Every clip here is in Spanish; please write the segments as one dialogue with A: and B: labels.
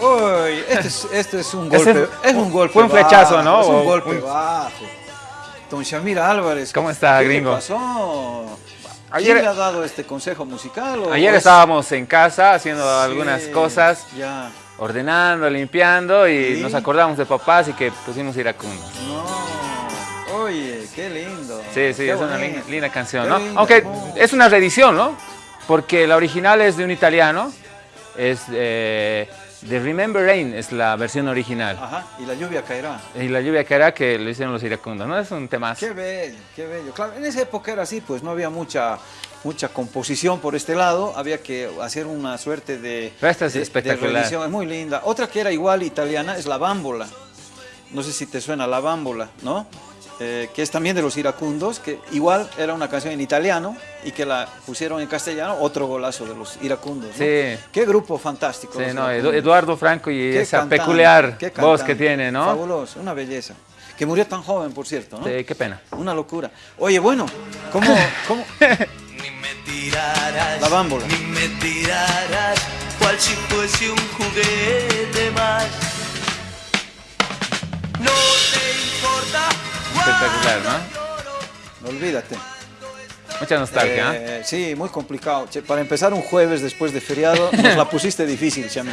A: Uy, este es, este es un golpe. Es, un golpe.
B: Fue un flechazo, ¿no?
A: Es un golpe
B: un-
A: bajo. Don Shamir Álvarez.
B: ¿Cómo está,
A: ¿qué
B: gringo?
A: pasó?
B: Ayer-
A: ¿Quién le ha dado este consejo musical? o-
B: Ayer
A: es-
B: estábamos en casa haciendo
A: Sí,
B: algunas cosas,
A: Ya.
B: ordenando, limpiando y
A: Sí.
B: nos acordamos de papás y que pusimos iracundo.
A: No. Oye, qué lindo.
B: Sí, sí,
A: Qué
B: es una linda, linda canción,
A: Qué
B: ¿no? Aunque es una reedición, ¿no? Porque la original es de un italiano, es eh, de Remember Rain, es la versión original.
A: Ajá, y la lluvia caerá.
B: Y la lluvia hará que lo hicieron los iracundos, ¿no? Es un tema.
A: Qué bello, qué bello. Claro, en esa época era así, pues no había mucha, mucha composición por este lado, había que hacer una suerte de,
B: Pero esta es
A: de-
B: espectacular.
A: es muy linda. Otra que era igual italiana es la bámbola. No sé si te suena la bámbola, ¿no? Eh, que es también de los iracundos, que igual era una canción en italiano y que la pusieron en castellano, otro golazo de los iracundos. ¿no?
B: Sí.
A: Qué grupo fantástico.
B: Sí, no,
A: iracundos.
B: Eduardo Franco y
A: Qué
B: esa
A: cantante,
B: peculiar voz que tiene, ¿no?
A: Fabuloso, una belleza. Que murió tan joven, por cierto, ¿no?
B: Sí, qué pena.
A: Una locura. Oye, bueno, ¿cómo, cómo?
C: Ni me tirarás,
A: La bámbola.
C: ni me tirarás, cual si fuese un juguete más. No te importa.
B: Espectacular, ¿no?
A: Olvídate.
B: Mucha nostalgia, ¿eh?
A: Eh, sí, muy complicado. Che, para empezar un jueves después de feriado, nos la pusiste difícil, Chami.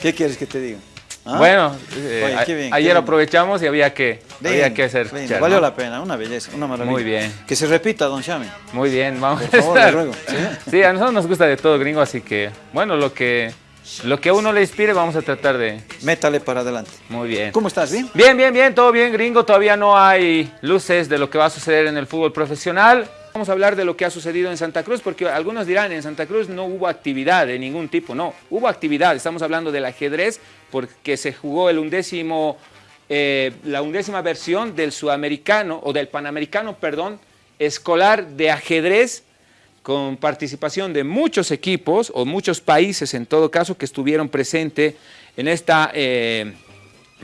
A: ¿Qué quieres que te diga? ¿Ah?
B: Bueno, eh,
A: Oye, qué bien,
B: ayer aprovechamos y había que, había
A: Lindo,
B: que hacer. escuchar,
A: Valió
B: ¿no?
A: la pena, una belleza, una maravilla.
B: Muy bien.
A: Que se repita, don Chami.
B: Muy bien, vamos
A: Por favor,
B: a
A: le
B: estar.
A: ruego, ¿sí?
B: Sí, a nosotros nos gusta de todo, gringo, así que, bueno, lo que, lo que a uno le inspire vamos a tratar de...
A: Métale para adelante.
B: Muy bien.
A: ¿Cómo estás? ¿Bien?
B: Bien, bien, bien, todo bien, gringo. Todavía no hay luces de lo que va a suceder en el fútbol profesional. Vamos a hablar de lo que ha sucedido en Santa Cruz, porque algunos dirán, en Santa Cruz no hubo actividad de ningún tipo. No, hubo actividad. Estamos hablando del ajedrez, porque se jugó el undécimo, eh, la undécima versión del sudamericano, o del panamericano, perdón, escolar de ajedrez, con participación de muchos equipos, o muchos países en todo caso, que estuvieron presentes en esta... eh,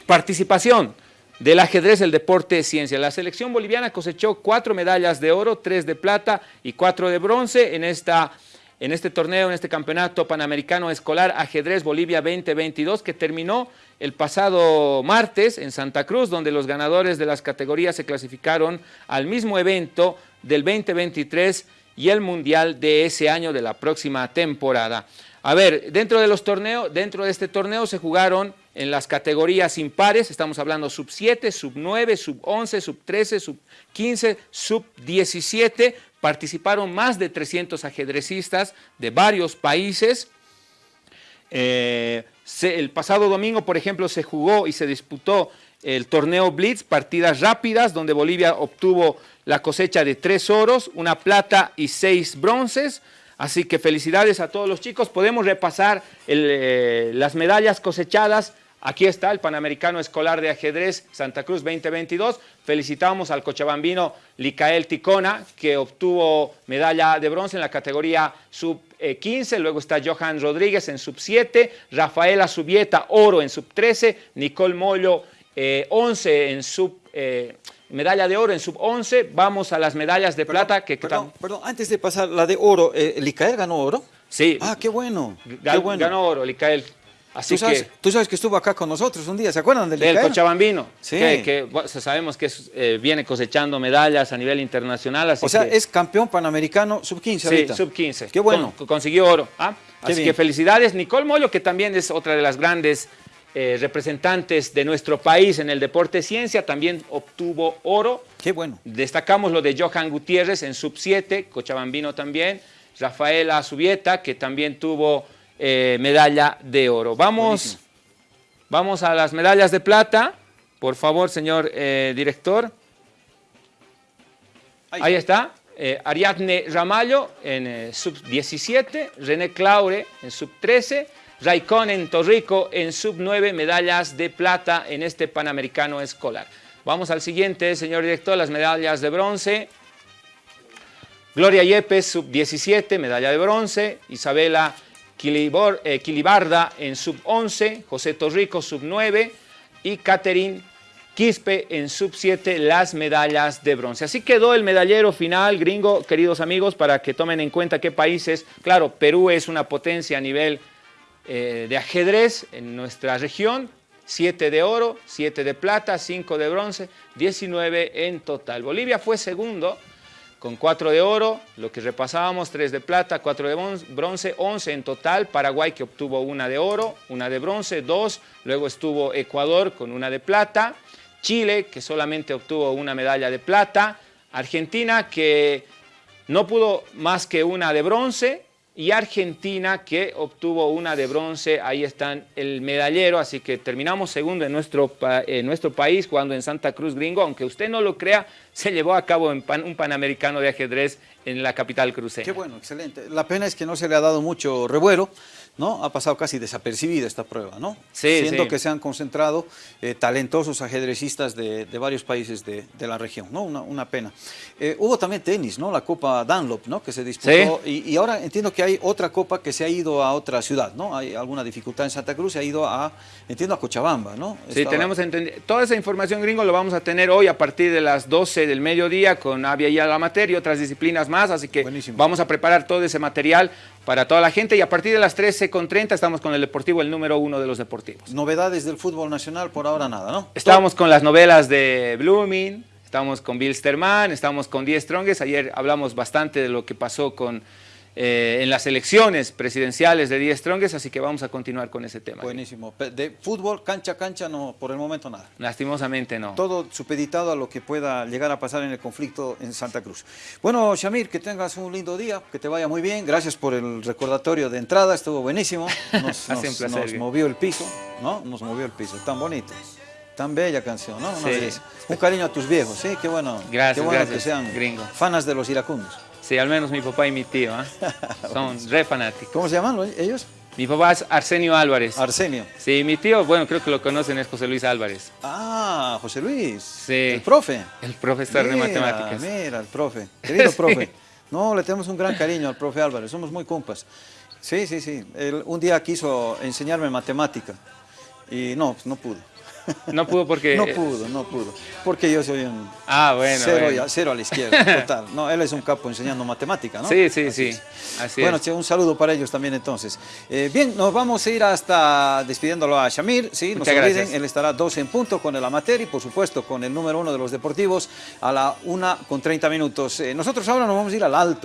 B: participación del ajedrez, el deporte de ciencia. La selección boliviana cosechó cuatro medallas de oro, tres de plata y cuatro de bronce en, esta, en este torneo, en este campeonato panamericano escolar Ajedrez Bolivia 2022 que terminó el pasado martes en Santa Cruz, donde los ganadores de las categorías se clasificaron al mismo evento del 2023 y el mundial de ese año de la próxima temporada. A ver, dentro de los torneos, dentro de este torneo se jugaron en las categorías impares, estamos hablando sub 7, sub 9, sub 11, sub 13, sub 15, sub 17, participaron más de 300 ajedrecistas de varios países. Eh, se- el pasado domingo, por ejemplo, se jugó y se disputó el torneo Blitz, partidas rápidas, donde Bolivia obtuvo la cosecha de tres oros, una plata y seis bronces. Así que felicidades a todos los chicos. Podemos repasar eh, las medallas cosechadas. Aquí está el Panamericano Escolar de Ajedrez Santa Cruz 2022. Felicitamos al cochabambino Licael Ticona, que obtuvo medalla de bronce en la categoría sub eh, 15. Luego está Johan Rodríguez en sub 7, Rafaela Subieta, oro en sub 13, Nicole Mollo, eh, 11 en sub... eh, medalla de oro en sub 11. Vamos a las medallas de plata que...
A: Perdón, perdón, antes de pasar la de oro, eh, ¿Licael ganó oro?
B: Sí,
A: Ah, qué bueno. qué
B: Gan-
A: bueno.
B: ganó oro, Licael. Así
A: ¿Tú sabes,
B: que,
A: tú sabes que estuvo acá con nosotros un día, ¿se acuerdan del
B: del? Cochabambino,
A: Sí.
B: que, que, bueno, sabemos que es, eh, viene cosechando medallas a nivel internacional. Así
A: O sea,
B: que,
A: es campeón panamericano sub-15
B: sí,
A: ahorita.
B: sub 15.
A: Qué bueno.
B: Con- consiguió oro. ¿ah? Así
A: bien.
B: que felicidades. Nicole Mollo, que también es otra de las grandes eh, representantes de nuestro país en el deporte ciencia, también obtuvo oro.
A: Qué bueno.
B: Destacamos lo de Johan Gutiérrez en sub 7, Cochabambino también, Rafaela Subieta, que también tuvo eh, medalla de oro. Vamos,
A: Buenísimo.
B: vamos a las medallas de plata, por favor, señor eh, director. Ahí está. eh, Ariadne Ramallo en eh, sub 17, René Claure en sub 13, Raikkonen Torrico en sub 9, medallas de plata en este Panamericano escolar. Vamos al siguiente, señor director, las medallas de bronce. Gloria Yepes, sub 17, medalla de bronce. Isabela Quilibor- eh, Quilibarda en sub 11, José Torrico, sub 9 y Catherine Quispe en sub 7 las medallas de bronce. Así quedó el medallero final, gringo, queridos amigos, para que tomen en cuenta qué países. Claro, Perú es una potencia a nivel eh, de ajedrez en nuestra región, 7 de oro, 7 de plata, 5 de bronce, 19 en total. Bolivia fue segundo con 4 de oro, lo que repasábamos, 3 de plata, 4 de bronce, 11 en total. Paraguay que obtuvo una de oro, una de bronce, 2. Luego estuvo Ecuador con una de plata. Chile que solamente obtuvo una medalla de plata. Argentina que no pudo más que una de bronce y Argentina que obtuvo una de bronce, ahí están el medallero, así que terminamos segundo en nuestro, en nuestro país jugando en Santa Cruz Gringo, aunque usted no lo crea, se llevó a cabo un Panamericano de ajedrez en la capital cruceña.
A: Qué bueno, excelente. La pena es que no se le ha dado mucho revuelo, ¿no? Ha pasado casi desapercibida esta prueba, ¿no?
B: Sí,
A: Siendo que se han concentrado eh, talentosos ajedrecistas de, varios países de, la región, ¿no? Una, pena. Eh, hubo también tenis, ¿no? La Copa Dunlop, ¿no? Que se disputó y, y, ahora entiendo que hay otra copa que se ha ido a otra ciudad, ¿no? Hay alguna dificultad en Santa Cruz, se ha ido a, entiendo, a Cochabamba, ¿no?
B: Sí, tenemos entendido. Toda esa información, gringo, lo vamos a tener hoy a partir de las 12 del mediodía con Avia y Alamater y otras disciplinas más, así que vamos a preparar todo ese material para toda la gente y a partir de las 13.30 estamos con el Deportivo, el número uno de los deportivos.
A: Novedades del fútbol nacional, por ahora nada, ¿no?
B: Estamos con las novelas de Blooming, estamos con Bill Sterman, estamos con Die Strongest, ayer hablamos bastante de lo que pasó con eh, en las elecciones presidenciales de 10 Strongest, así que vamos a continuar con ese tema.
A: Buenísimo. De fútbol, cancha, cancha, no, por el momento nada.
B: Lastimosamente no.
A: Todo supeditado a lo que pueda llegar a pasar en el conflicto en Santa Cruz. Bueno, Shamir, que tengas un lindo día, que te vaya muy bien. Gracias por el recordatorio de entrada, estuvo buenísimo. Nos, nos, movió el piso, ¿no? Nos movió el piso, tan bonito. Tan bella canción, ¿no? Un cariño a tus viejos, ¿sí? Qué bueno.
B: Gracias,
A: qué
B: bueno
A: que sean
B: gringo.
A: fanas de los iracundos.
B: Sí, al menos mi papá y mi tío, ¿eh? son re fanáticos.
A: ¿Cómo se llaman ellos?
B: Mi papá es Arsenio Álvarez.
A: Arsenio.
B: Sí, mi tío, bueno, creo que lo conocen, es José Luis Álvarez.
A: Ah, José Luis.
B: Sí.
A: El profe.
B: El profesor de matemáticas.
A: Mira, el profe. Querido profe. No, le tenemos un gran cariño al profe Álvarez, somos muy compas. Sí, sí, sí. Él un día quiso enseñarme matemática y no, no pudo.
B: No pudo porque...
A: No pudo, no pudo. Porque yo soy un...
B: Ah, bueno,
A: cero, a la izquierda, total. No, él es un capo enseñando matemática, ¿no?
B: Sí, sí, sí. Así
A: bueno, un saludo para ellos también entonces. Eh, bien, nos vamos a ir hasta despidiéndolo a Shamir, ¿sí? No se olviden, él estará 12 en punto con el amateur y por supuesto con el número uno de los deportivos a la una con 30 minutos. Eh, nosotros ahora nos vamos a ir al alto.